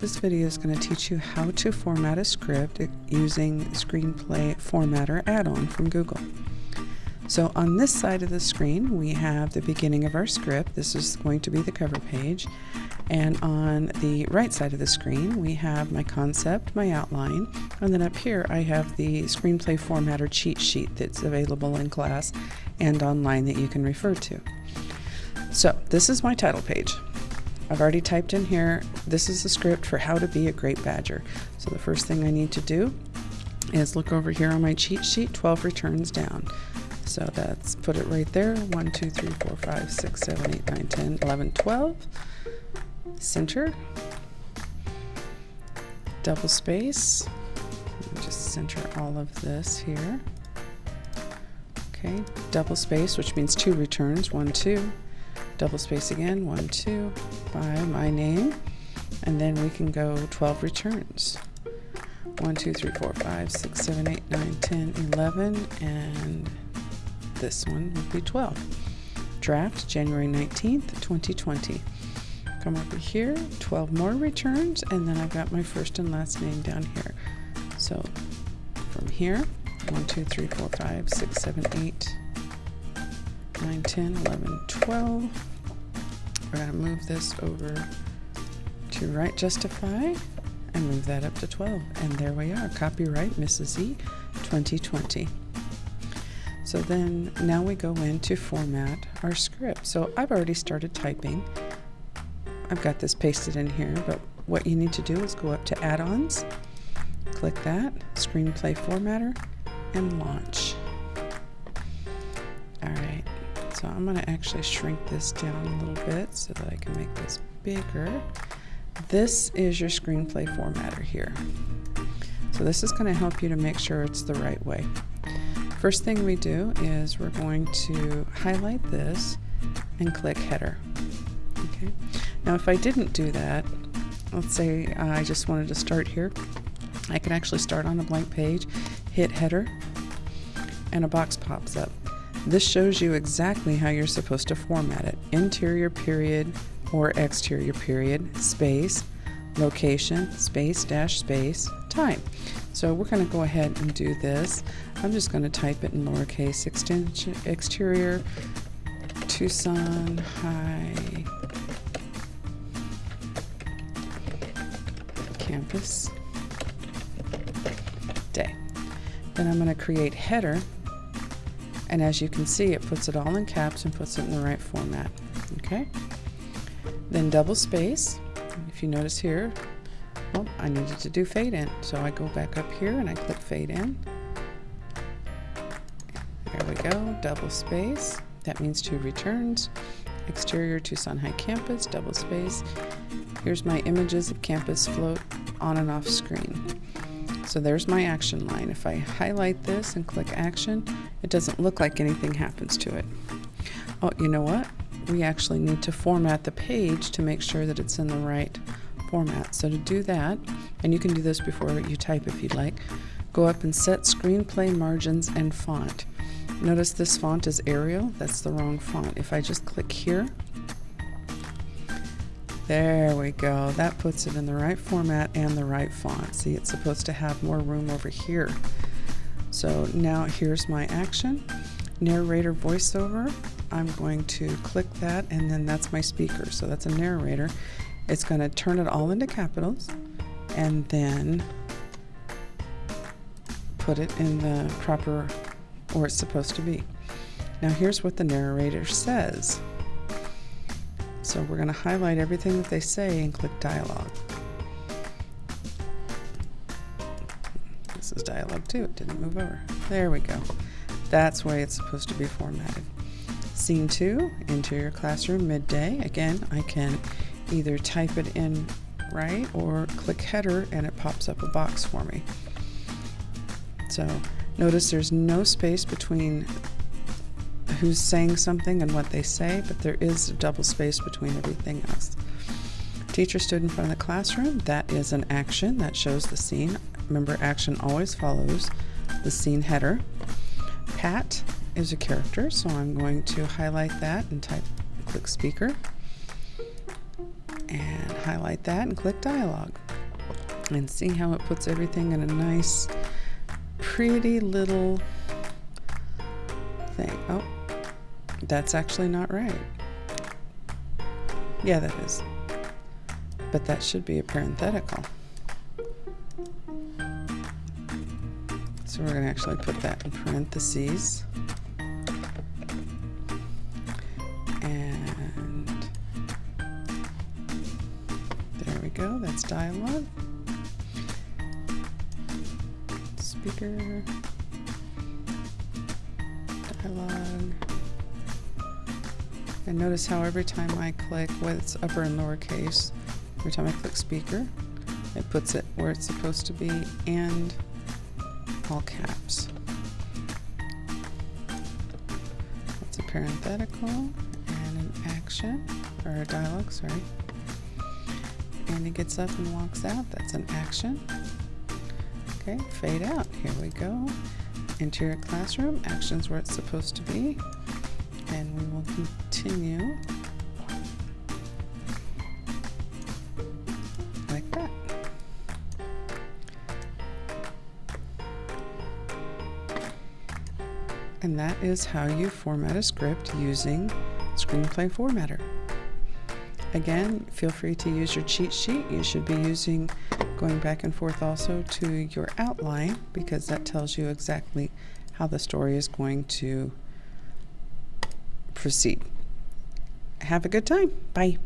This video is going to teach you how to format a script using Screenplay Formatter add-on from Google. So on this side of the screen we have the beginning of our script. This is going to be the cover page. And on the right side of the screen we have my concept, my outline, and then up here I have the Screenplay Formatter cheat sheet that's available in class and online that you can refer to. So this is my title page. I've already typed in here, this is the script for how to be a great badger. So the first thing I need to do is look over here on my cheat sheet, 12 returns down. So that's put it right there, 1, 2, 3, 4, 5, 6, 7, 8, 9, 10, 11, 12. Center. Double space. Just center all of this here. Okay, double space, which means two returns, 1, 2 double space again, one, two, by my name, and then we can go 12 returns. 1, 2, 3, 4, 5, 6, 7, 8, 9, 10, 11, and this one would be 12. Draft January 19th, 2020. Come over here, 12 more returns, and then I've got my first and last name down here. So from here, 1, 2, 3, 4, 5, 6, 7, 8, 9, 10, 11, 12. We're to move this over to Right Justify and move that up to 12. And there we are, copyright Mrs. E 2020. So then now we go in to format our script. So I've already started typing. I've got this pasted in here, but what you need to do is go up to add-ons, click that, screenplay formatter, and launch. So I'm going to actually shrink this down a little bit so that I can make this bigger. This is your screenplay formatter here. So this is going to help you to make sure it's the right way. First thing we do is we're going to highlight this and click header. Okay. Now if I didn't do that, let's say I just wanted to start here, I can actually start on a blank page, hit header, and a box pops up. This shows you exactly how you're supposed to format it. Interior period or exterior period, space, location, space, dash, space, time. So we're going to go ahead and do this. I'm just going to type it in lowercase extension, exterior, Tucson High Campus Day. Then I'm going to create header and as you can see, it puts it all in caps and puts it in the right format. Okay. Then double space. If you notice here, well, I needed to do fade in. So I go back up here and I click fade in. There we go, double space. That means two returns. Exterior Tucson High Campus, double space. Here's my images of campus float on and off screen. So there's my action line. If I highlight this and click action, it doesn't look like anything happens to it. Oh, you know what? We actually need to format the page to make sure that it's in the right format. So to do that, and you can do this before you type if you'd like, go up and set screenplay margins and font. Notice this font is Arial. That's the wrong font. If I just click here, there we go. That puts it in the right format and the right font. See, it's supposed to have more room over here. So now here's my action. Narrator voiceover. I'm going to click that and then that's my speaker. So that's a narrator. It's going to turn it all into capitals and then put it in the proper where it's supposed to be. Now here's what the narrator says. So we're going to highlight everything that they say and click dialogue. This is dialogue too, it didn't move over. There we go. That's way it's supposed to be formatted. Scene 2, interior classroom, midday. Again, I can either type it in right or click header and it pops up a box for me. So notice there's no space between who's saying something and what they say, but there is a double space between everything else. Teacher stood in front of the classroom. That is an action that shows the scene. Remember, action always follows the scene header. Pat is a character, so I'm going to highlight that and type click speaker and highlight that and click dialogue. And see how it puts everything in a nice, pretty little thing. Oh, that's actually not right. Yeah, that is. But that should be a parenthetical. So we're going to actually put that in parentheses. And there we go, that's dialogue. Speaker, dialogue. And notice how every time I click, whether it's upper and lowercase, every time I click speaker, it puts it where it's supposed to be and all caps. That's a parenthetical and an action, or a dialogue, sorry. And he gets up and walks out, that's an action. Okay, fade out, here we go. Interior classroom, actions where it's supposed to be. And we will continue like that. And that is how you format a script using Screenplay Formatter. Again, feel free to use your cheat sheet. You should be using going back and forth also to your outline because that tells you exactly how the story is going to proceed. Have a good time. Bye.